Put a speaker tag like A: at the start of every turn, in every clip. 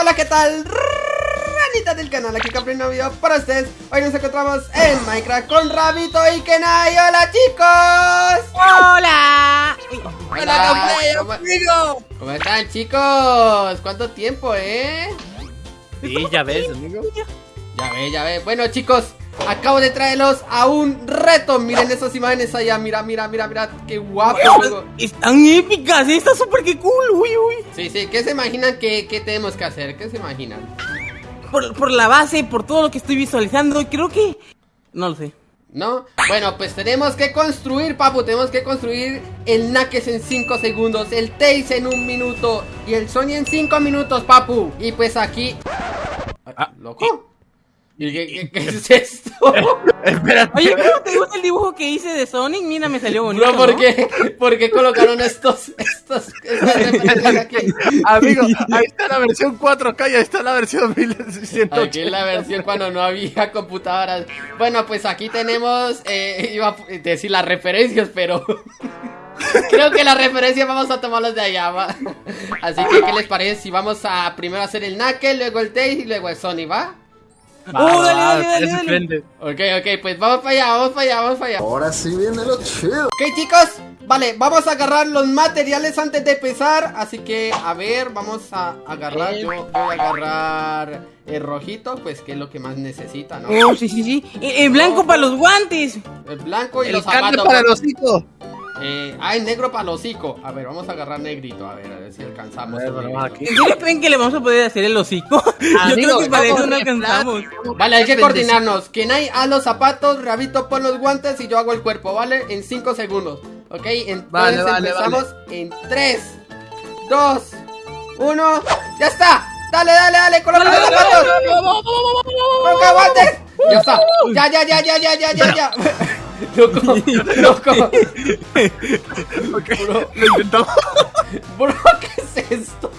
A: hola, ¿qué tal? Ranita del canal, aquí con un nuevo video para ustedes Hoy nos encontramos en Minecraft con Rabito y Kenai ¡Hola, chicos!
B: ¡Hola!
A: Hola, ¿cómo, ¿Cómo están, chicos? ¿Cuánto tiempo, eh?
C: Sí, ya ves, amigo
A: Ya ves, ya ves Bueno, chicos, acabo de traerlos a un reto Miren esas imágenes allá, mira, mira, mira, mira Qué guapo juego.
B: Están épicas, ¿eh? está súper que cool, uy, uy
A: Sí, sí, ¿qué se imaginan que, que tenemos que hacer? ¿Qué se imaginan?
B: Por, por la base, por todo lo que estoy visualizando, creo que... No lo sé
A: ¿No? Bueno, pues tenemos que construir, papu Tenemos que construir el Nakes en 5 segundos El Taze en un minuto Y el Sony en 5 minutos, papu Y pues aquí...
C: Ah,
A: ¿Loco? ¿Y qué, qué, es esto?
C: Espérate.
B: Oye, ¿cómo te gusta el dibujo que hice de Sonic? Mira, me salió bonito.
A: Bro, ¿por qué? ¿Por qué colocaron estos, estos, estas referencias aquí?
C: Amigo, ahí está la versión 4K y ahí está la versión 1180.
A: Aquí es la versión cuando no había computadoras. Bueno, pues aquí tenemos, eh, iba a decir las referencias, pero... Creo que las referencias vamos a tomarlas de allá, ¿va? Así que, ¿qué les parece si vamos a primero hacer el Knuckle, luego el Tails y luego el Sony, ¿va?
B: ¡Oh, dale, dale, dale, dale!
A: Ok, ok, pues vamos para allá, vamos para allá, vamos para allá.
D: Ahora sí viene lo chido.
A: Ok, chicos, vale, vamos a agarrar los materiales antes de empezar Así que, a ver, vamos a agarrar Yo voy a agarrar el rojito, pues que es lo que más necesita, ¿no?
B: Oh, sí, sí, sí. El, blanco para los guantes.
A: El blanco y
C: El
A: los
C: carne
A: zapatos
C: para el hocico.
A: Eh, ah, el negro para el hocico A ver, vamos a agarrar negrito, a ver, a ver si alcanzamos
C: ver,
A: el
C: vamos
A: negrito.
C: aquí.
B: ¿En serio creen que le vamos a poder hacer el hocico? Yo creo que para eso no alcanzamos
A: Vale, hay que coordinarnos. Quien hay a los zapatos, Rabito pon los guantes y yo hago el cuerpo, ¿vale? En 5 segundos. ¿Ok? Entonces
C: Vale, vale,
A: empezamos en 3, 2, 1. ¡Ya está! ¡Dale, dale, dale! ¡Coloca los zapatos! ¡Coloca guantes! ¡Ya está! ¡Ya, ya, ya, ya, ya, ya, ya! Loco, loco.
C: Ok, lo intentamos.
A: Bro, ¿qué es esto?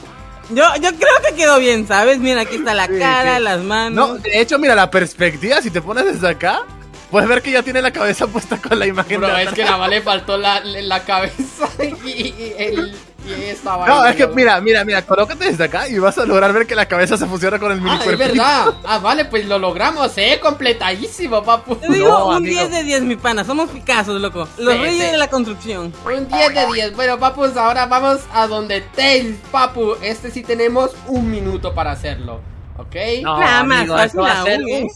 B: Yo, yo creo que quedó bien, ¿sabes? Mira, aquí está la
C: Sí,
B: cara,
C: sí.
B: las
C: No,
B: manos
C: de hecho, mira, la perspectiva, si te pones desde acá, puedes ver que ya tiene la cabeza puesta con la imagen
A: Bro,
C: de
A: es que nada más le faltó la, la cabeza y, y el... Y esta
C: No, es que
A: loco.
C: mira, mira, mira, colócate desde acá y vas a lograr ver que la cabeza se fusiona con el mini
A: Ah, es verdad. Ah, vale, pues lo logramos, eh. Completadísimo, papu.
B: Te digo,
C: No,
B: un
C: amigo.
B: 10 de 10, mi pana, somos Picassos, loco Los
A: Sí,
B: reyes
A: sí.
B: de la construcción
A: Un 10 de 10. Bueno, papus, ahora vamos a donde Tails, papu. Este sí tenemos un minuto para hacerlo. ¿Ok?
C: No,
B: Nada más
C: amigo,
B: fácil
C: esto va a ser,
B: aún, ¿eh?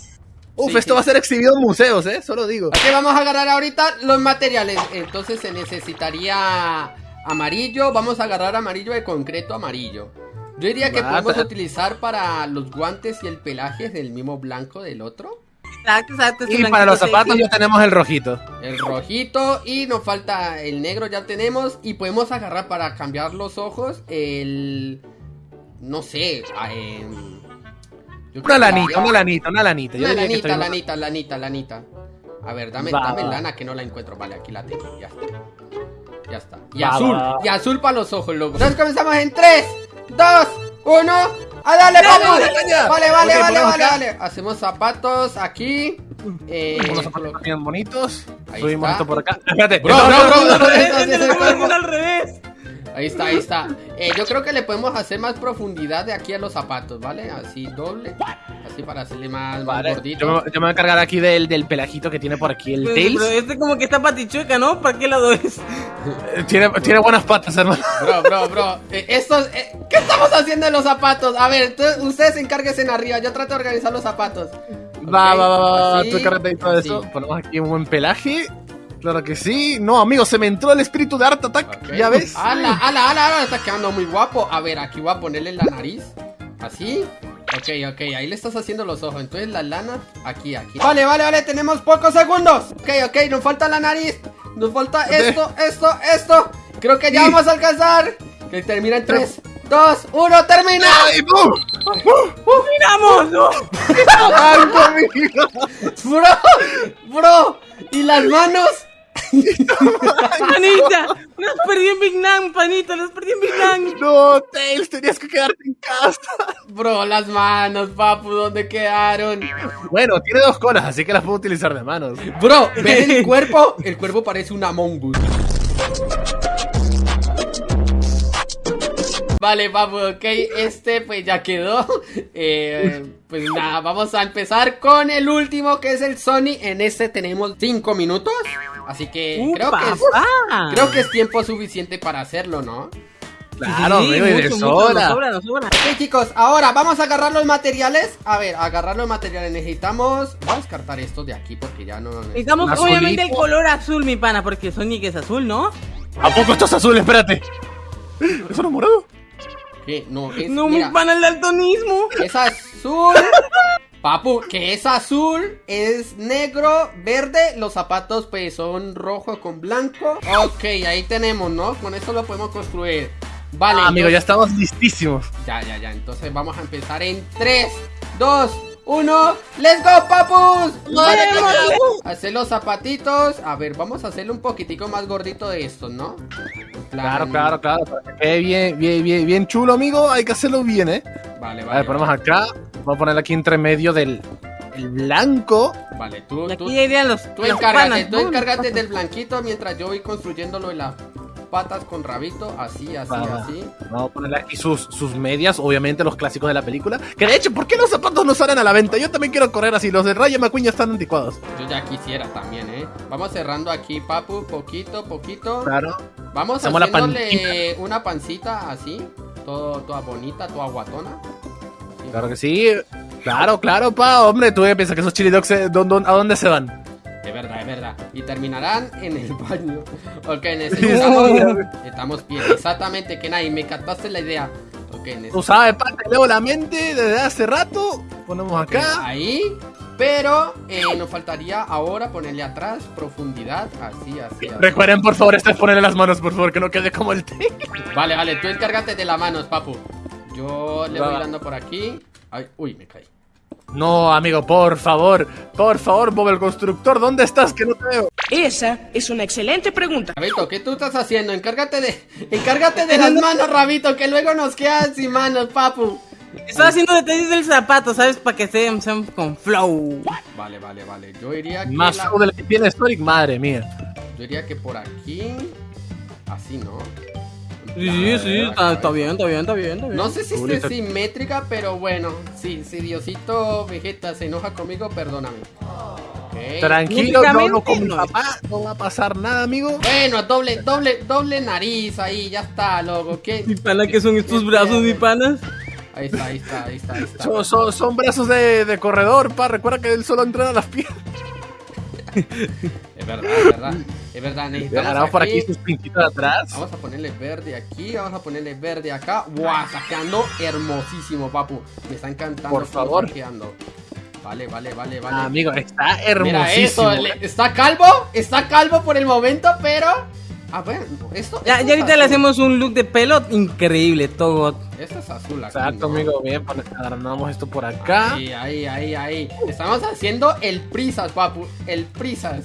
C: Uf,
A: Sí,
C: esto
A: sí.
C: va a ser exhibido en museos, eh, solo digo.
A: Ok, vamos a agarrar ahorita los materiales. Entonces se necesitaría amarillo. Vamos a agarrar amarillo de concreto amarillo. Yo diría que podemos utilizar para los guantes y el pelaje del mismo blanco del otro.
B: Exacto, exacto
C: Y para los zapatos ya tenemos el rojito.
A: El rojito y nos falta el negro, ya tenemos. Y podemos agarrar para cambiar los ojos el... No sé. ah, creo
C: Una lanita, una lanita, una lanita. Yo
A: Una lanita,
C: estoy-
A: lanita, lanita, lanita. A ver, dame,
C: Va,
A: dame lana que no la encuentro. Vale, aquí la tengo, ya está. Ya está. Y
C: Va,
A: azul,
C: va.
A: y azul para los ojos, loco. Entonces comenzamos en 3, 2, 1. ¡A dale,
C: caña!
A: Vale, vale, vale, vale,
C: acá.
A: vale. Hacemos zapatos aquí. Eh,
C: Unos zapatos bien bonitos.
A: Ahí
C: Subimos
A: está.
C: esto por acá. Espérate.
A: Bro,
C: No,
A: bro,
C: no,
A: bro, Ahí está, ahí está. Eh, yo creo que le podemos hacer más profundidad de aquí a los zapatos, ¿vale? Así doble. Así para hacerle más, más
C: Vale,
A: gordito.
C: yo, me, yo me voy a encargar aquí del, del pelajito que tiene por aquí el
B: Pero,
C: Tails.
B: pero este como que está patichueca, ¿no? ¿Para qué lado es?
C: Eh, Tiene, tiene buenas patas, hermano.
A: Bro, bro, bro. Eh, estos, eh, ¿Qué estamos haciendo en los zapatos? A ver, tú- ustedes encárguense en arriba. Yo trato de organizar los zapatos.
C: Va, va, va, va,
A: así,
C: tú de todo
A: así.
C: eso. Ponemos aquí un buen pelaje. Claro que sí. No, amigo, se me entró el espíritu de Art Attack. ¿Ya ves?
A: Ala, ala, ala, ala, está quedando muy guapo. A ver, aquí voy a ponerle la nariz. Así. Ok, ok, ahí le estás haciendo los ojos. Entonces la lana, aquí, aquí. Vale, vale, vale, tenemos pocos segundos. Ok, ok, nos falta la nariz. Nos falta esto, esto, esto. Creo que ya
C: Sí.
A: vamos a alcanzar. Que termina en 3, 2, 1, termina.
C: ¡Ay, ¡Uh! ¡pum!
B: ¡Miramos! ¡No!
A: Bro, bro. ¿Y las manos?
B: ¡Panita! ¡Nos perdí en Big Nam, panita! ¡Nos perdí en Big Nam!
C: No, Tails, tenías que quedarte en casa.
A: Bro, las manos, papu, ¿dónde quedaron?
C: Bueno, tiene dos colas, así que las puedo utilizar de manos.
A: Bro, ¿ves el cuerpo? El cuerpo parece una mongus. Vale, papu, ok, este pues ya quedó. Eh, pues nada, vamos a empezar con el último que es el Sony. En este tenemos 5 minutos. Así que creo que, es, creo que es tiempo suficiente para hacerlo, ¿no?
C: Claro,
B: Sí,
C: amigo, y de
B: mucho, mucho, nos
C: sobra.
B: sobra, nos sobra.
A: Ok chicos, ahora vamos a agarrar los materiales A ver, agarrar los materiales Necesitamos, vamos a descartar esto de aquí Porque ya no necesitamos
C: Azulito.
B: obviamente el color azul, mi pana, porque Sonic es azul, ¿no?
C: ¿A poco esto es azul? Espérate. ¿Eso no es morado?
A: ¿Qué? No, es,
B: No,
A: mira,
B: mi pana, el daltonismo.
A: es azul Papu, que es azul Es negro, verde Los zapatos pues son rojo con blanco Ok, ahí tenemos, ¿no? Con eso lo podemos construir Vale,
C: Ah, amigo, ya estamos listísimos.
A: Ya, ya, ya. Entonces vamos a empezar en 3, 2, 1. ¡Let's go, papus! Vale, hacer los zapatitos. A ver, vamos a hacerle un poquitico más gordito de estos, ¿no? Plan-
C: Claro, claro, claro. para que quede bien, bien, bien, bien chulo, amigo. Hay que hacerlo bien, ¿eh?
A: Vale,
C: A
A: vale.
C: ver, ponemos acá. Vamos a poner aquí entre medio del el blanco.
A: Vale, tú,
B: Y
A: tú,
B: los.
A: tú
B: los
A: encárgate,
B: panas,
A: tú encárgate del blanquito mientras yo voy construyendo lo de las patas con rabito. Así, así, así.
C: Vamos a ponerle aquí sus, sus medias, obviamente los clásicos de la película. Que de hecho, ¿por qué los zapatos no salen a la venta? Yo también quiero correr así. Los de Rayo McQueen ya están anticuados.
A: Yo ya quisiera también, ¿eh? Vamos cerrando aquí, papu, poquito, poquito.
C: Claro.
A: Vamos
C: Hacemos la
A: haciéndole una pancita así, todo, toda bonita, toda guatona.
C: Claro que sí. Claro, claro, pa. Hombre, tú piensas que esos chili dogs, eh, ¿dó- dó- ¿a dónde se van?
A: Es verdad, es verdad. Y terminarán en el baño. Ok, necesitamos. Estamos bien, exactamente, que nadie me captaste la idea. Ok,
C: Tú
A: necesitamos.
C: sabes, pa, te leo la mente desde hace rato. Ponemos acá.
A: Ahí. Pero eh, nos faltaría ahora ponerle atrás profundidad. Así, así, así.
C: Recuerden, por favor, esto es ponerle las manos, por favor, que no quede como el té.
A: Vale, vale, tú encárgate de las manos, papu. Yo le
C: Va.
A: voy dando por aquí. Ay, uy, me caí.
C: No, amigo, por favor, por favor, Bob el constructor, ¿dónde estás? Que no te veo.
E: Esa es una excelente pregunta.
A: Rabito, ¿qué tú estás haciendo? Encárgate de, encárgate de las manos, Rabito, que luego nos quedan sin manos, papu.
B: Estaba haciendo detalles del zapato, ¿sabes? Para que sean, sean con flow.
A: Vale, vale, vale. Yo diría que
C: Más
A: la-
C: flow del que tiene Sonic, madre mía.
A: yo diría que por aquí, así, ¿no?
B: Sí, sí, sí, está, está bien, está bien, está bien, está bien.
A: No sé si esté simétrica, pero bueno, sí, si Diosito Vegeta se enoja conmigo, perdóname.
C: Tranquilo, no, no, con mi papá no va a pasar nada, amigo.
A: Bueno, doble, doble, doble nariz ahí, ya está, loco. ¿Qué?
B: Mi pana, que son estos brazos, mi panas?
A: Ahí está, ahí está, ahí está, ahí está.
C: Son, son, son brazos de, de corredor, pa. Recuerda que él solo entrena las piernas.
A: Es verdad, es verdad. Es verdad, necesitamos
C: Ahora por aquí sus pintitos de atrás.
A: Vamos a ponerle verde aquí, vamos a ponerle verde acá. Está quedando hermosísimo, papu. Me está encantando.
C: Por favor.
A: Vale, vale, vale, vale.
C: Ah, amigo, está
A: Mira
C: hermosísimo.
A: eso, está calvo, está calvo por el momento, pero... A ver, esto...
B: Ya,
A: esto
B: ya
A: es
B: ahorita le hacemos un look de pelo increíble, todo.
A: Esto es azul aquí,
C: Exacto,
A: ¿no?
C: amigo. Bien, pon- agrandamos esto por acá.
A: Ahí, ahí, ahí, ahí. Estamos haciendo el prisas, papu. El prisas.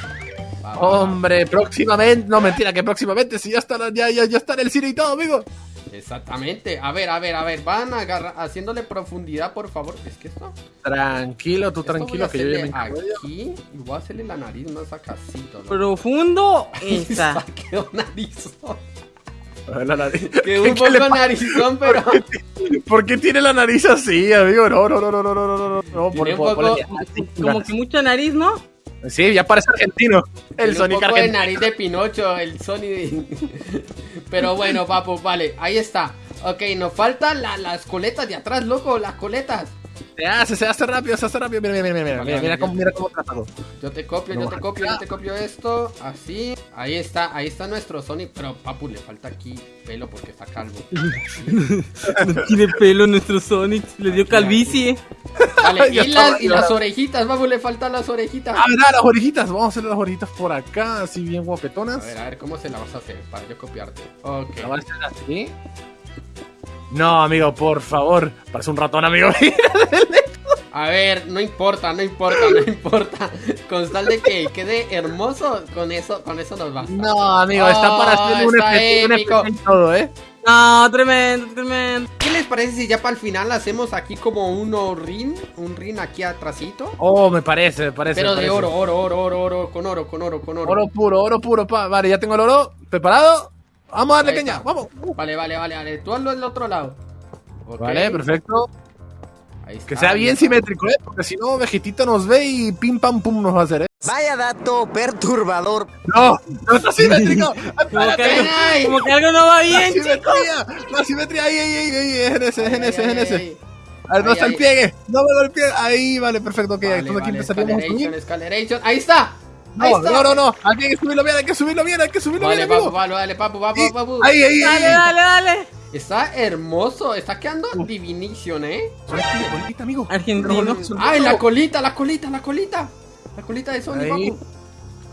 C: Hombre, próximamente. No, mentira, que próximamente si ya está, ya, ya, ya está en el cine y todo, amigo.
A: Exactamente. A ver, a ver, a ver. Van agarra haciéndole profundidad, por favor. Es que esto.
C: Tranquilo, tú tranquilo, que yo
A: Aquí y voy a hacerle la nariz más sacacito. ¿no?
B: Profundo. Esa.
A: Quedó narizón.
C: La nariz. Que
A: un poco narizón, pero.
C: ¿Por qué, tiene la nariz así, amigo? No, no, no, no, no, no, no, no.
A: Por,
C: por,
A: poco,
C: por.
B: Como que mucha nariz, ¿no?
C: Sí, ya parece argentino. El Sonic
A: un poco de
C: argentino.
A: nariz de Pinocho, el Sony de... Pero bueno, papu, vale, ahí está. Ok, nos faltan la- las coletas de atrás, loco, las coletas.
C: Se hace, se hace rápido, se hace rápido. Mira, mira, mira, mira,
A: Vale,
C: mira, mira cómo, mira cómo tratado.
A: Yo te copio, yo
C: Vamos
A: te copio, yo te copio esto, así. Ahí está, ahí está nuestro Sony, pero papu, le falta aquí pelo porque está calvo.
B: No tiene pelo nuestro Sonic, le dio calvicie.
A: Vale, y las, y las orejitas, papu, le faltan las orejitas.
C: Ah, mira, las orejitas. Vamos a hacer las orejitas por acá, así bien
A: A
C: guapetonas.
A: ver, a ver, ¿cómo se la vas a hacer para yo copiarte? Ok.
C: ¿La vas a hacer así? No, amigo, por favor. Parece un ratón, amigo.
A: A ver, no importa, no importa, no importa. Con tal de que quede hermoso, con eso, con eso nos basta.
C: No, amigo, está para
A: Oh,
C: hacer un efecto, y todo, ¿eh?
B: No, tremendo, tremendo.
A: ¿Qué les parece si ya para el final hacemos aquí como un rin? Un rin aquí atrásito.
C: Oh, me parece, me parece.
A: Pero
C: me
A: de
C: parece.
A: oro, oro, oro, oro, oro, con oro, con oro, con oro.
C: Oro puro, oro puro, pa. Vale, ya tengo el oro. ¿Preparado? Vamos a darle
A: Ahí
C: caña,
A: está.
C: vamos.
A: Vale, vale, vale, vale. Tú hazlo del otro lado.
C: Vale, perfecto.
A: ahí está,
C: Que sea bien
A: está.
C: simétrico, ¿eh? Porque si no, Vegetito nos ve y pim pam pum nos va a hacer, ¿eh?
F: Vaya dato perturbador.
C: No, no está simétrico.
B: Como que, algo,
A: Ay.
B: como que algo no va
C: La
B: bien, chicos.
C: simetría, la simetría, ahí, ahí, ahí, ahí, en ese, es en
A: Ay,
C: ese, en ese. A ver, no está el pliegue, no me golpeé. Ahí, vale, perfecto, ok.
A: Vale,
C: Entonces aquí empezaríamos a
A: escaleration,
C: subir.
A: escaleration. Ahí está.
C: No, no, no, no. Aquí hay que subirlo bien, hay que subirlo bien, hay que subirlo
A: Vale,
C: bien,
A: papu,
C: amigo.
A: vale, dale, papu, papu,
C: Sí,
A: papu.
C: Ahí, ahí,
B: Dale,
C: ahí.
B: dale, dale.
A: Está hermoso, está quedando divination, ¿eh?
C: Bolita, amigo.
B: Argentino.
A: Ay, la colita, la colita, la colita. La colita de Sony,
C: Ahí.
A: papu.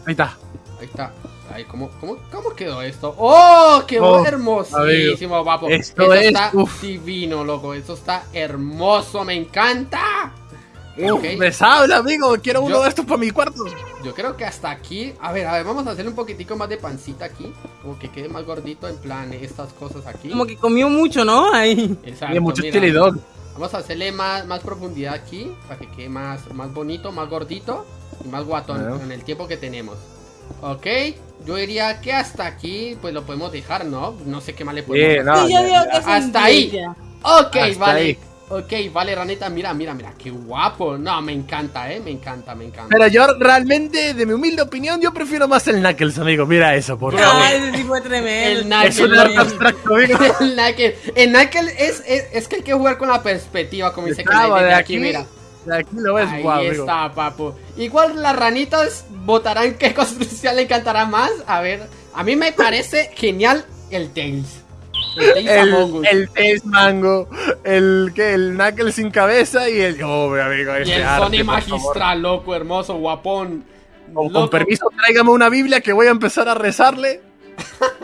C: Ahí está.
A: Ahí está. Ay, ¿cómo, cómo, ¿cómo quedó esto? ¡Oh! ¡Quedó
C: Oh,
A: hermosísimo, papu!
C: esto
A: Eso
C: es,
A: está
C: uf.
A: divino, loco. Eso está hermoso, me encanta.
C: Uf, me sabe, amigo. Quiero uno
A: Yo-
C: de estos para mi cuarto.
A: Yo creo que hasta aquí. A ver, a ver, vamos a hacerle un poquitico más de pancita aquí. Como que quede más gordito, en plan, estas cosas aquí.
B: Como que comió mucho, ¿no? Ahí.
A: Exacto,
C: Tiene mucho
A: mira. Vamos a hacerle más, más profundidad aquí. Para que quede más, más bonito, más gordito. Y más guatón
C: Bueno.
A: con el tiempo que tenemos. Ok, yo diría que hasta aquí, pues lo podemos dejar, ¿no? No sé qué más le podemos
C: Sí, no,
B: Sí, yo
C: ya,
B: digo
C: ya.
B: que es
A: Hasta ahí.
B: envidia.
A: Ok,
C: Hasta
A: vale.
C: ahí.
A: Ok, vale, ranita, mira, mira, mira, qué guapo. No, me encanta, eh, me encanta, me encanta.
C: Pero yo realmente, de mi humilde opinión, yo prefiero más el Knuckles, amigo. Mira eso, por favor.
B: Ah, ese sí fue tremendo.
A: El Knuckles.
C: Es un arte abstracto, amigo.
A: El Knuckles, el Knuckles es, es, es que hay que jugar con la perspectiva, como dice que
C: de
A: aquí,
C: aquí,
A: mira.
C: de aquí lo ves,
A: Ahí
C: guau, amigo.
A: está, papu. Igual las ranitas votarán qué construcción le encantará más. A ver, a mí me parece genial el Tails. El
C: El,
A: Us.
C: el Tails Mango, el que el Knuckles sin cabeza y el. Oh, mi amigo,
A: y
C: este
A: el
C: arte,
A: Sony magistral, loco, hermoso, guapón.
C: Con, permiso, tráigame una Biblia que voy a empezar a rezarle.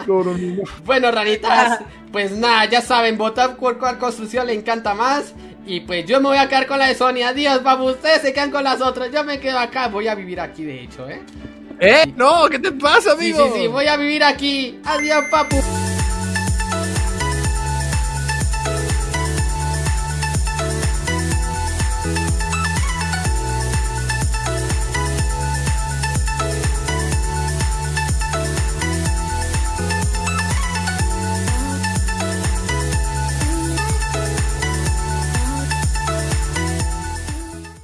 C: No, no, no.
A: Bueno, ranitas, pues nada, ya saben, votar por cuál construcción le encanta más. Y pues yo me voy a quedar con la de Sony. Adiós, papu. Ustedes se quedan con las otras. Yo me quedo acá. Voy a vivir aquí, de hecho, ¿eh?
C: ¿Eh? No, ¿qué te pasa,
A: Sí,
C: amigo?
A: sí, sí. Voy a vivir aquí. Adiós, papu.